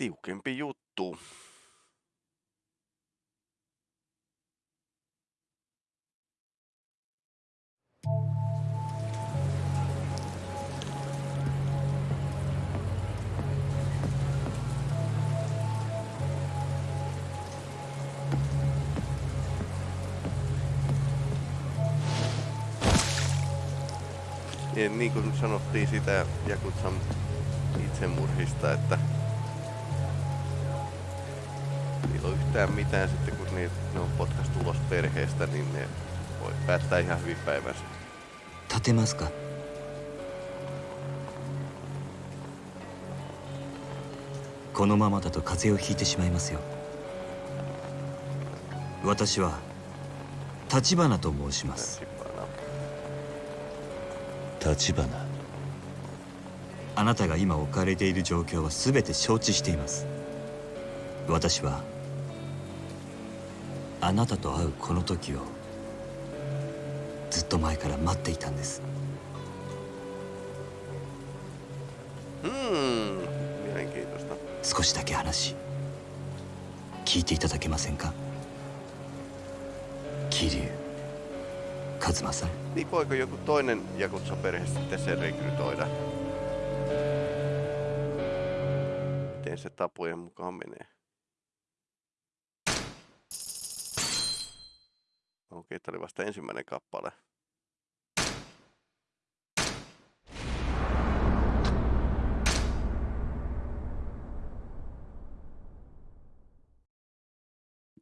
tiukempi juttu. Ja niin kuin sanottiin sitä Jakutsan itsemurhista, että niillä on yhtään mitään sitten, kun ne, ne on potkastu ulos perheestä, niin ne voi päättää ihan hyvin päivänsä. 立てますかこのままだと風邪をひいてしまいますよ私は立花と申します.立花あなたが今置かれている状況は全て承知しています私はあなたと会うこの時をずっと前から待っていたんです Hmm. 少しだけ話聞いていただけませんか桐生一馬さん Niin voiko joku toinen Jakutsan perhe sitten sen rekrytoida? Miten se tapojen mukaan menee? Okei, tää oli vasta ensimmäinen kappale.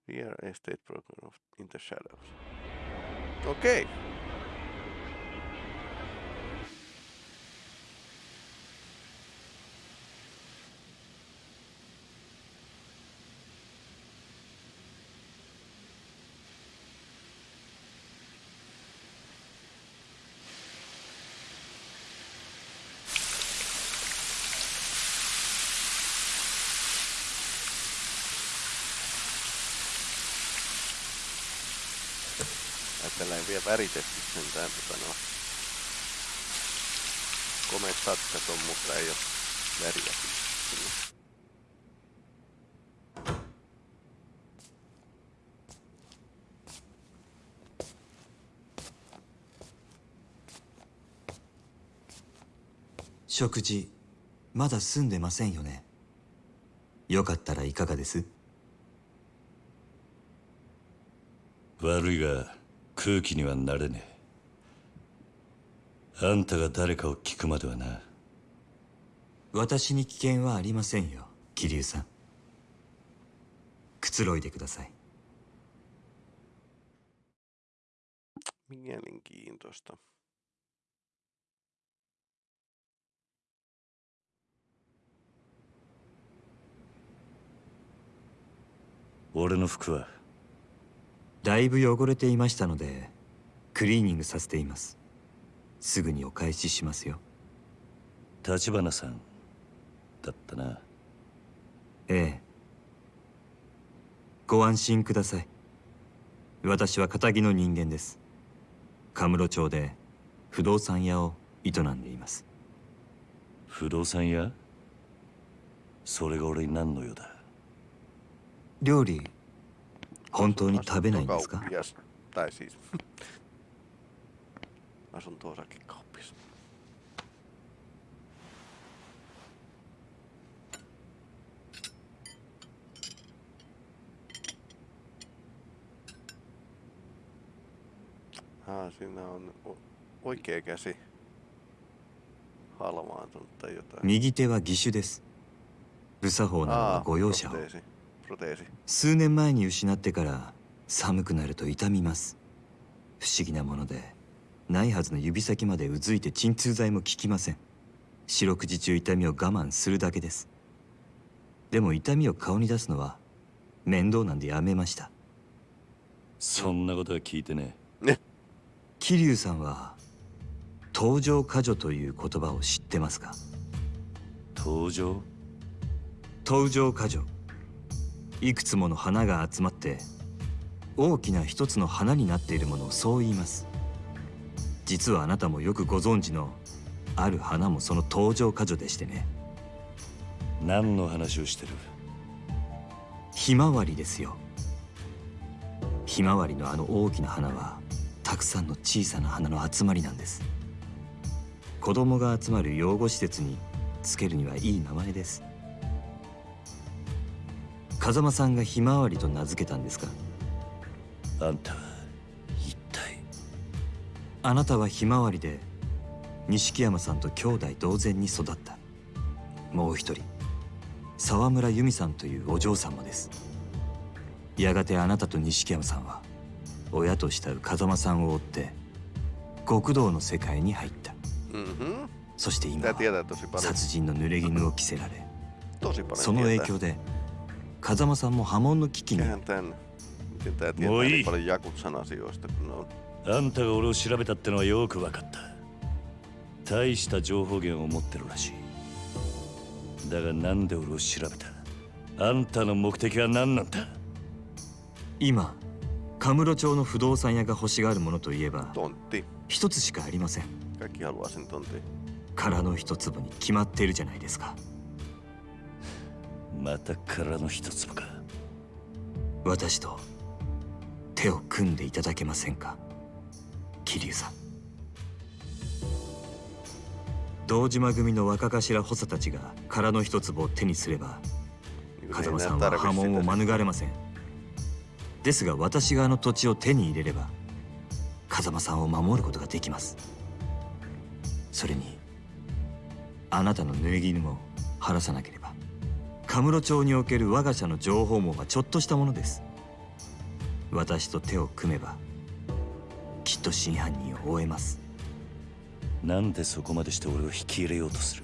Real estate program of in the shadows. Okei. Ajatellen vielä väritetty sentään tota no. Komeet satsat on, mutta ei oo väriä sinne. 食事まだ済んでませんよねよかったらいかがです悪いが空気にはなれねえ。あんたが誰かを聞くまではな。私に危険はありませんよ桐生さん。くつろいでください。Mielenkiintoista. 俺の服はだいぶ汚れていましたのでクリーニングさせています。すぐにお返ししますよ。立花さんだったな。ええ。ご安心ください。私は堅気の人間です。カムロ町で不動産屋を営んでいます。不動産屋？それが俺に何の用だ？料理本当に食べないんですか. Tai siis asunto-osakekauppias. Ah, siinä on oikea käsi halvaantunut tai jotain. 右手は義手です無作法なのは Ah, ご容赦を.数年前に失ってから寒くなると痛みます。不思議なものでないはずの指先までうずいて鎮痛剤も効きません。四六時中痛みを我慢するだけです。でも痛みを顔に出すのは面倒なんでやめました。そんなことは聞いてね。桐生さんは登場過剰という言葉を知ってますか？え登場？登場過剰いくつもの花が集まって大きな一つの花になっているものをそう言います。実はあなたもよくご存知のある花もその登場過剰でしてね。何の話をしてる？ひまわりですよ。ひまわりのあの大きな花はたくさんの小さな花の集まりなんです。子供が集まる養護施設につけるにはいい名前です風間さんがひまわりと名付けたんですか？あんたは一体？あなたはひまわりで錦山さんと兄弟同然に育ったもう一人沢村由美さんというお嬢さんもですやがてあなたと錦山さんは親と慕う風間さんを追って極道の世界に入った Mhm. そして今.殺人の濡れ衣を着せられその影.響で風間さんも波紋の危機に。Mikähän tän... Miten tää tietää Moi. niin paljon Jakutsan asioista, kun ne on... あんたが俺を調べたってのはよく分かった大した情報源を持ってるらしいだがなんで俺を調べたあんたの目的は何なんだ今カムロ町の不動産屋が欲しがるものといえば.一つしかありません.空の一粒に決まっているじゃないですかまた空の一粒か。私と手を組んでいただけませんか桐生さん。堂島組の若頭補佐たちが空の一粒を手にすれば風間さんは波紋を.免れません。ですが私があの土地を手に入れれば風間さんを守ることができます。それにあなたの濡れ衣も晴らさなければカムロ町における我が社の情報網はちょっとしたものです。私と手を組めばきっと真犯人を追えます。なんでそこまでして俺を引き入れようとする？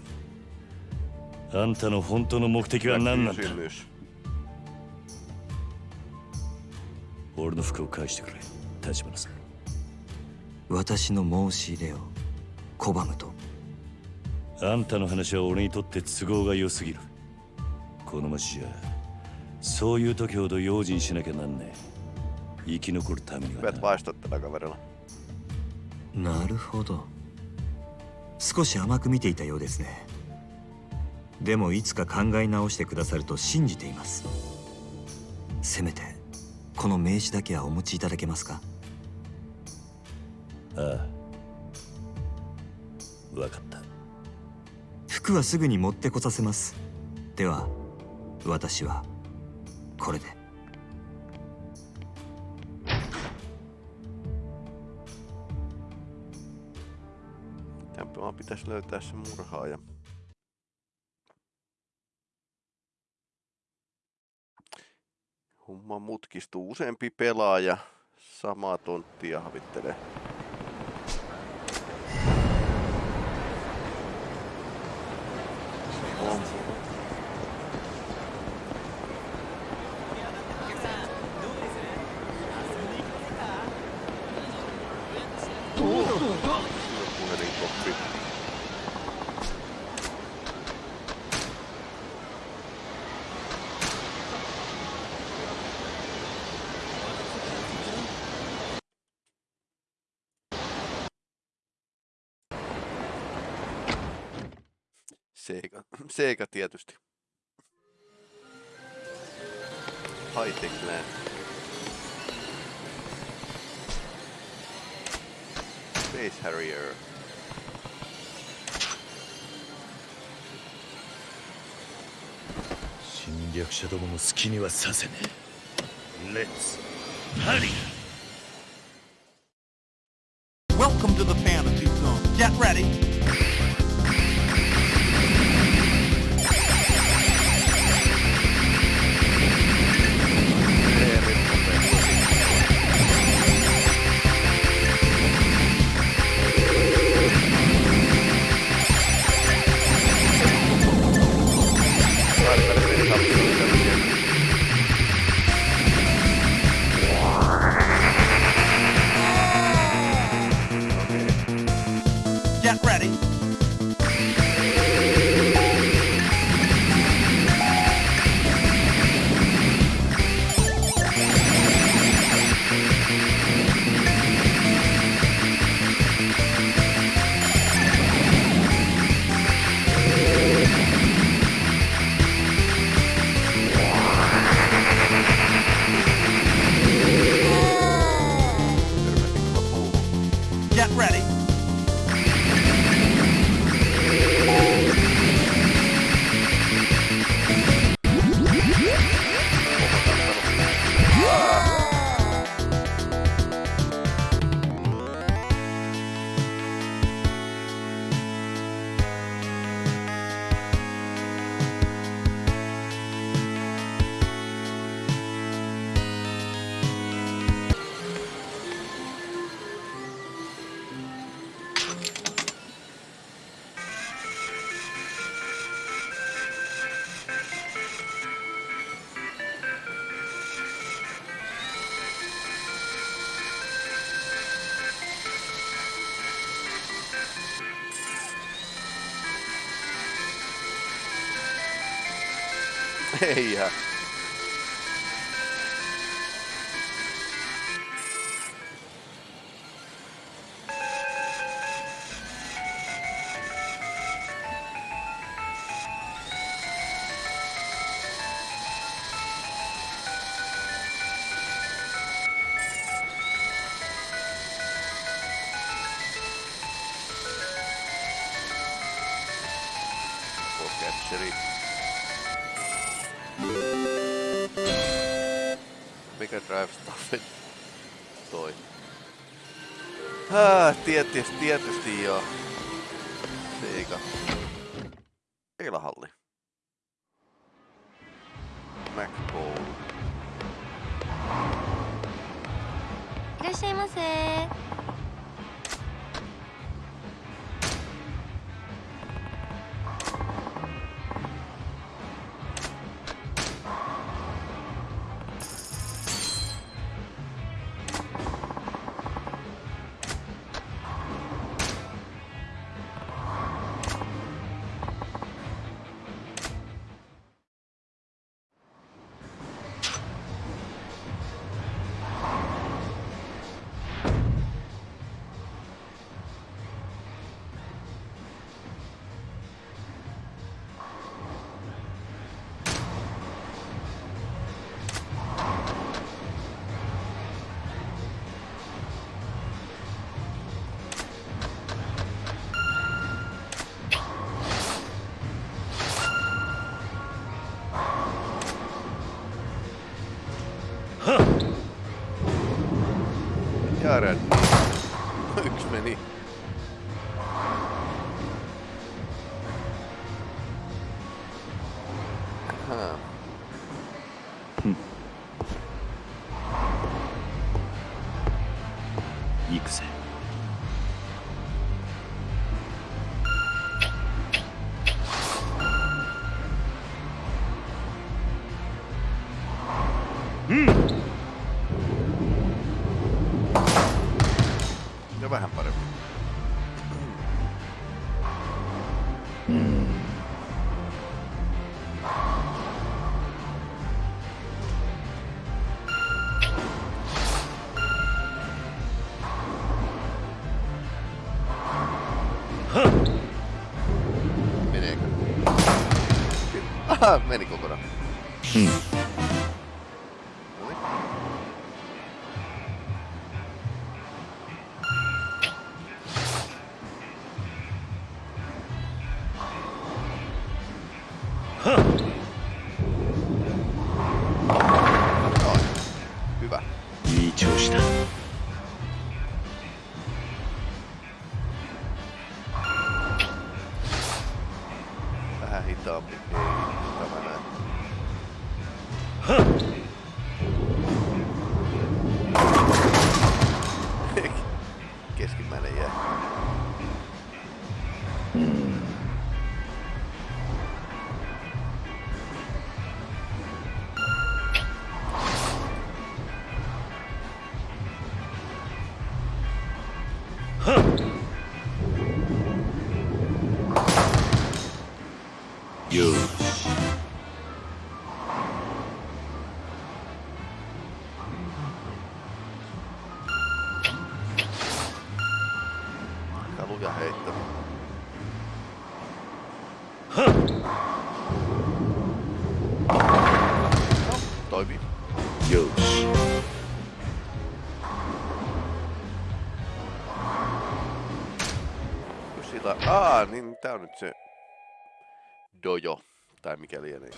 あんたの本当の目的は何なんだ？俺の服を返してくれ。立花さん。私の申し入れを拒むと。あんたの話は俺にとって都合が良すぎるこの町じゃそういう時ほど用心しなきゃなんねえ。生き残るためにはな.な。るほど。少し甘く見ていたようですね。でもいつか考え直してくださると信じています。せめてこの名刺だけはお持ちいただけますか？ああ。分かった。服はすぐに持ってこさせます。では私はこれで Tämpä vaan pitäisi löytää se murhaaja. Homma mutkistuu. Useampi pelaaja samaa tonttia havittelee. On. Sega tietysti. Hightech Land. Space Harrier. Let's hurry! Welcome to the fantasy zone. Get ready! Get yeah. testea, testío. うんやばいハンパるうんああメリコからうん Aa, niin tää on nyt se... Dojo. Tai mikä lienee.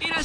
いら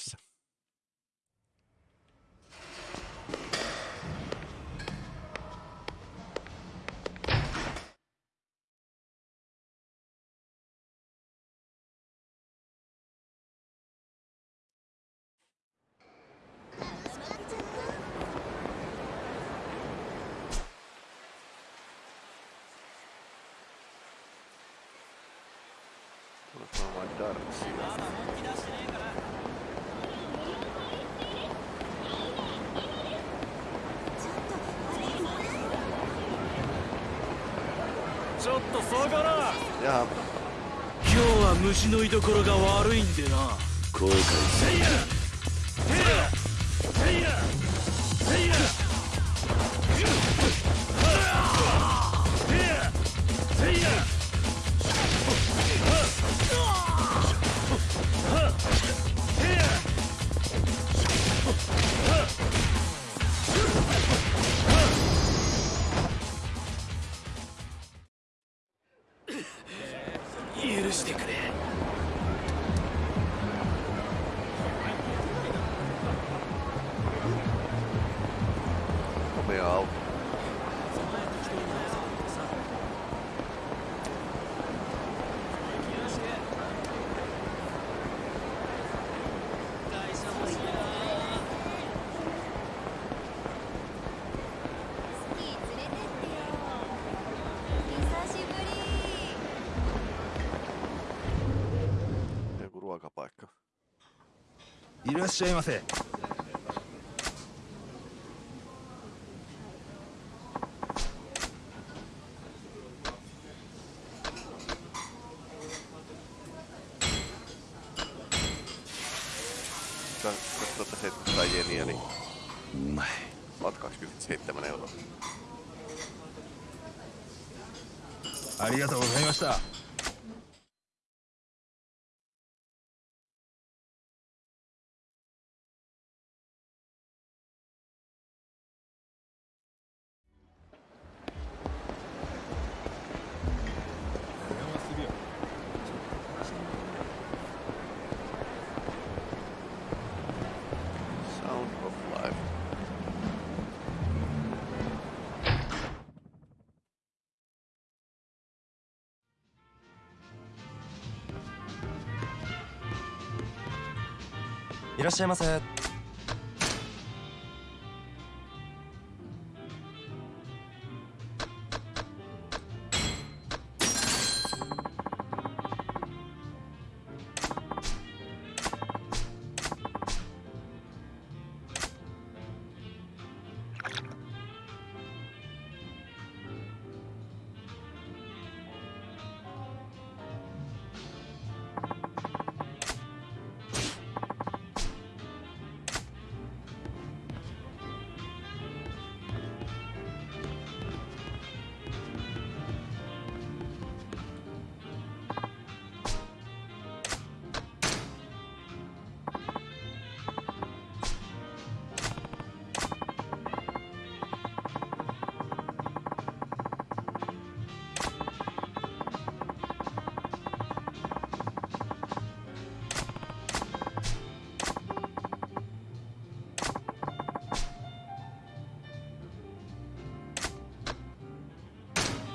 Yes 虫の居所が悪いんでな。後悔せいやらっしゃいませ2700 jeniä, niin うまい oot 27 euroa. ありがとうございました。いらっしゃいませ。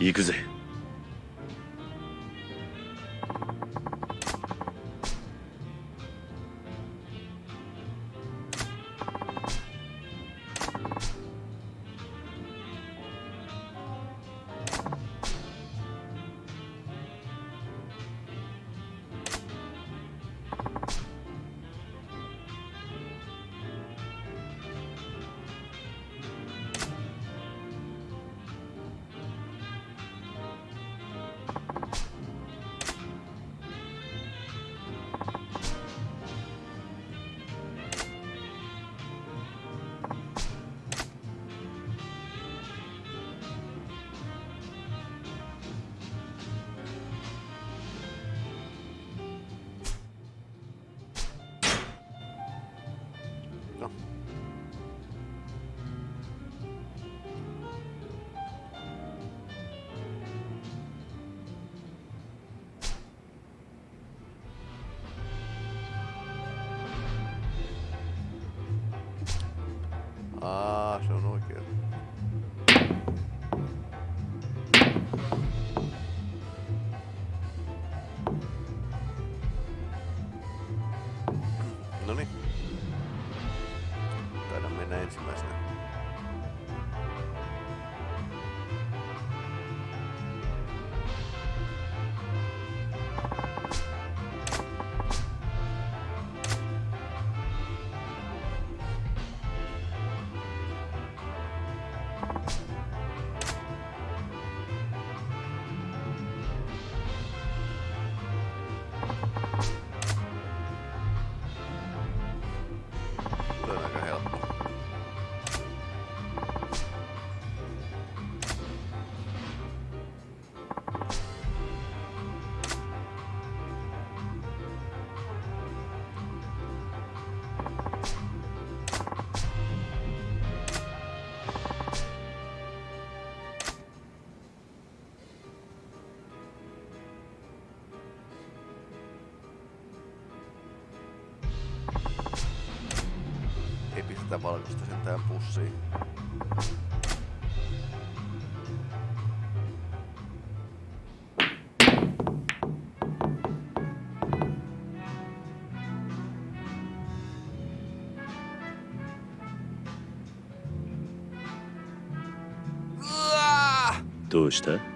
行くぜ。sitä valkoista sitten tähän pussiin. Tuosta.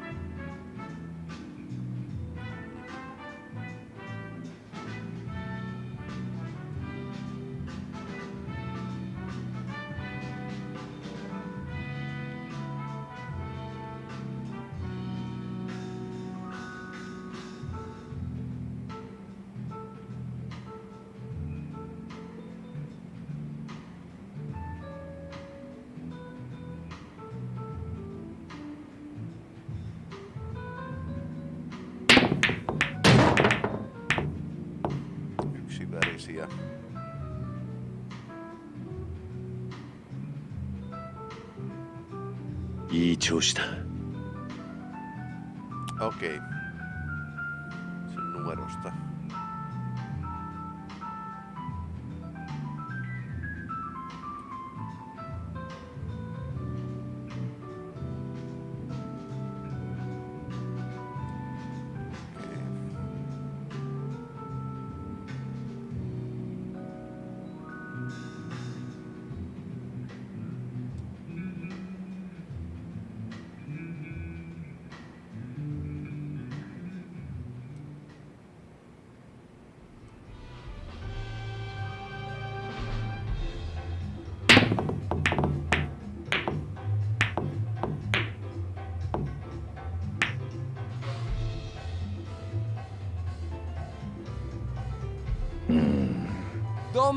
parecía. Y Ok. Es el número está.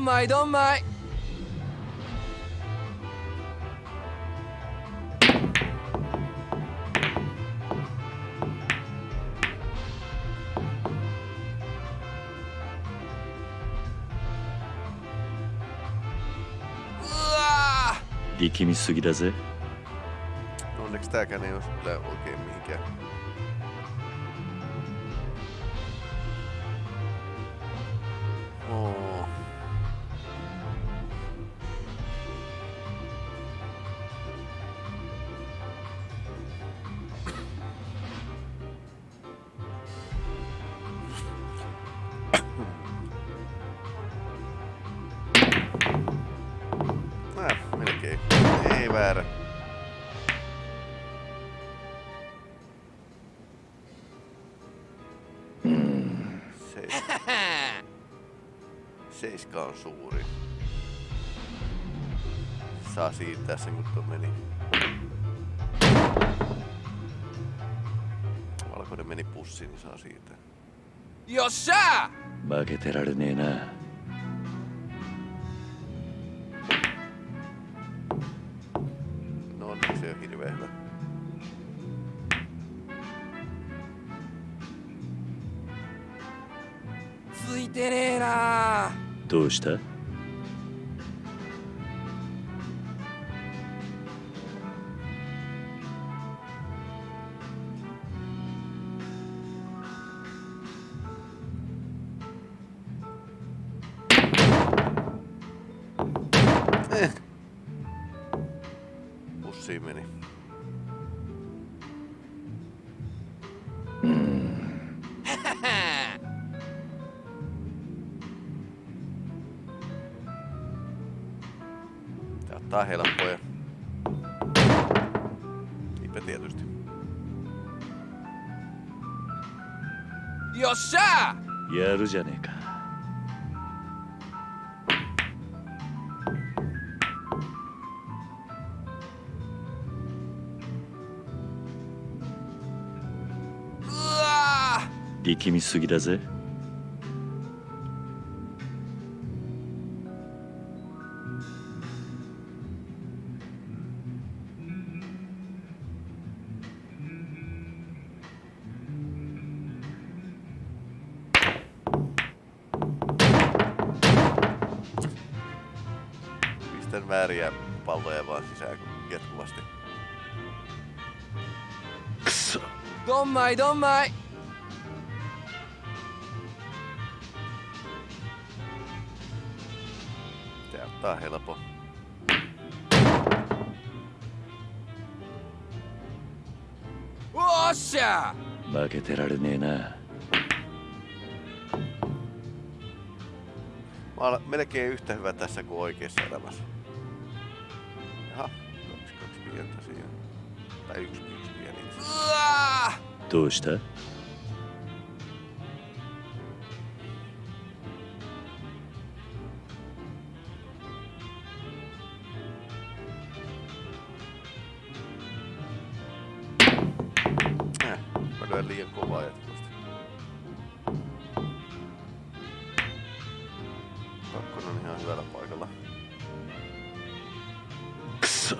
Don't mind, don't mind. 力みすぎだぜ Onneksi tääkään ei osu kyllä oikein mihinkään. Oo. Saa siirtää sen kun tuo meni. Valkoinen meni pussiin, niin saa siirtää. よっしゃ負けてられねえな No onneksi se ei ole hirveän hyvä. ついてねえなどうした 力みすぎだぜ Pistän vääriä palloja vaan sisään jatkuvasti. くそど tää helpo. O Mä olen melkein yhtä hyvä tässä kuin oikeassa elämässä. Jaha, kaksi, kaksi pientä siihen. Tai yksi, yksi pieni. Tuista? Kakkonen on ihan hyvällä paikalla. Kso.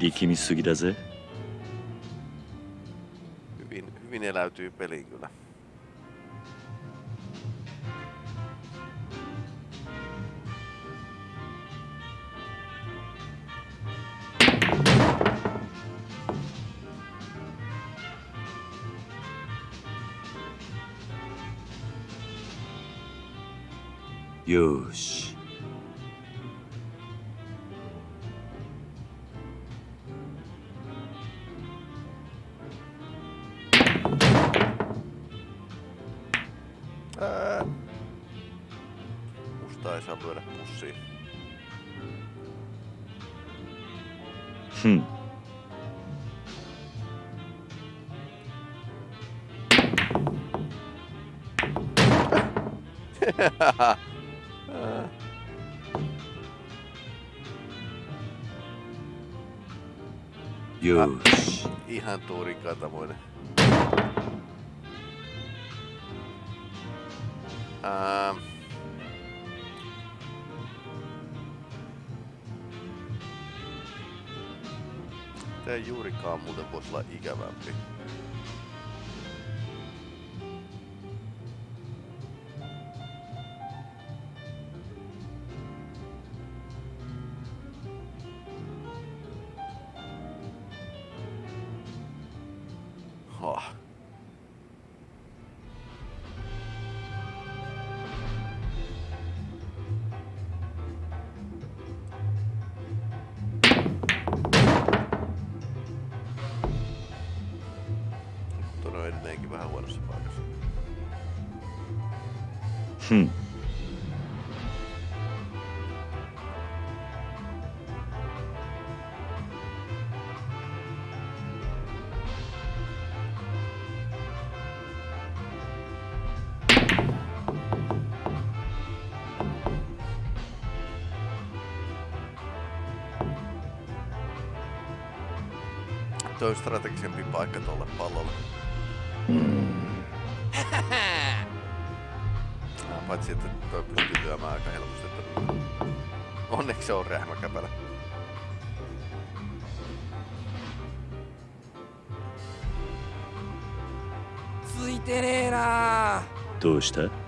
Liikki missugi Hyvin, hyvin eläytyy peliin kyllä. よーし Ihan tuurin katamoinen. Ähm. Tää ei juurikaan muuten voisi olla ikävämpi. Tuo on strategisempi paikka tuolle pallolle. Paitsi, että toi pystyy lyömään aika helposti. Että... Onneksi se on rähmäkäpälä. つい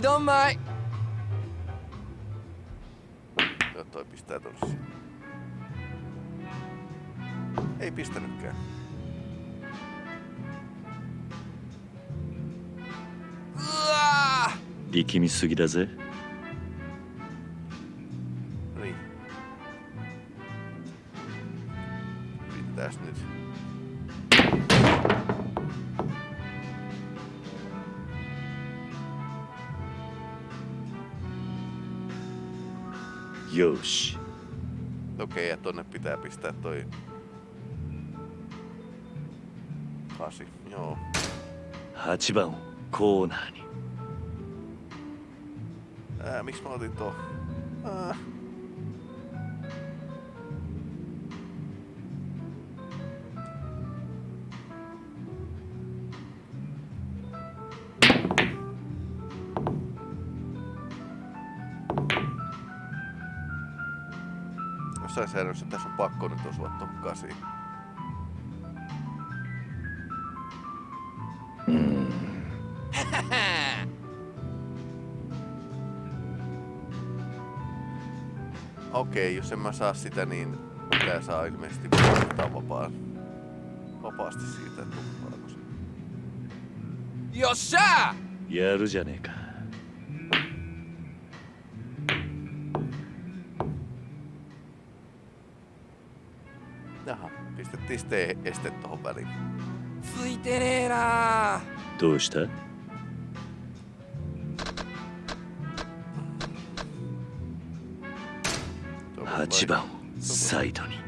Don't mind. Katsotaan, toi pistää tuossa. Ei pistänytkään. Liikki missugi da ze. Niin. Mitäs nyt? Yoshi. Okei, ja tonne pitää pistää toi... Kasi, joo. 8番をコーナーに Ää, miksi mä otin tuo? Ää. jossain säännössä tässä on pakko nyt osua tuohon kasiin. Okei, jos en mä saa sitä, niin pitää saa ilmeisesti ottaa vapaan. Vapaasti siitä, että tuppaako se. よっしゃやるじゃねえか ってしてしてとばりついてねえなーどうしたう8番サイドに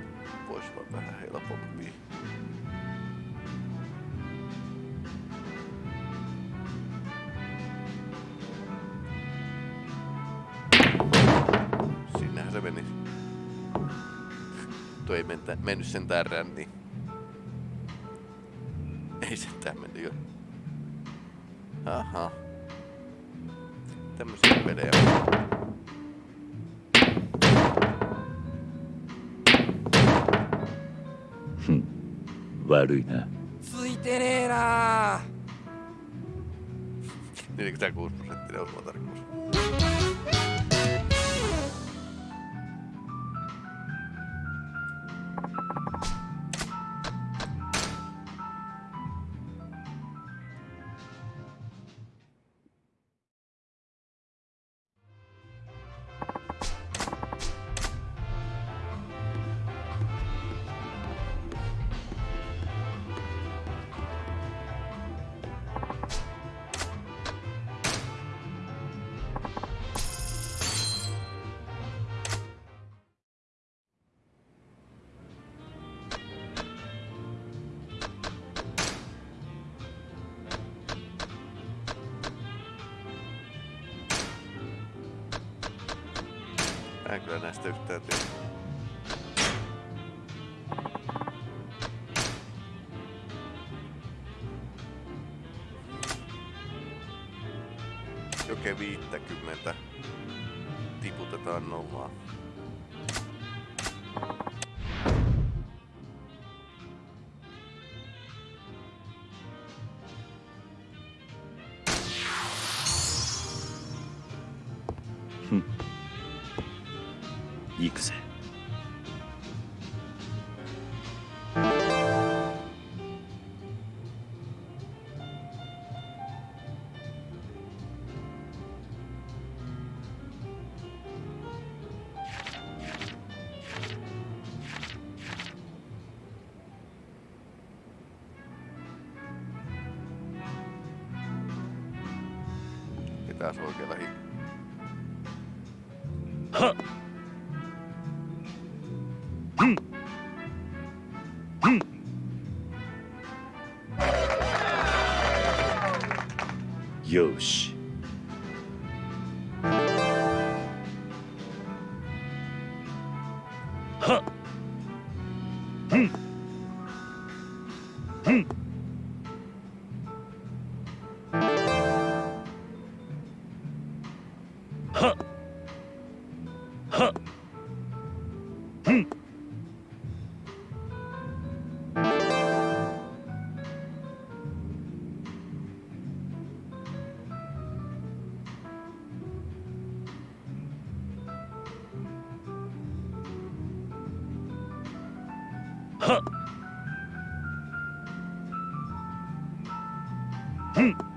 ei mentä, mennyt sentään ränniin. Ei sentään mennyt jo. Aha. Tämmösiä pelejä. Hm. 悪いなついてねえな 46 prosenttinen osumatarkkuus. Kyllä näistä yhtään tiedä. Joke 50 tiputetaan nollaan. taas oikealla hikkaa. Yoshi. はっ。うん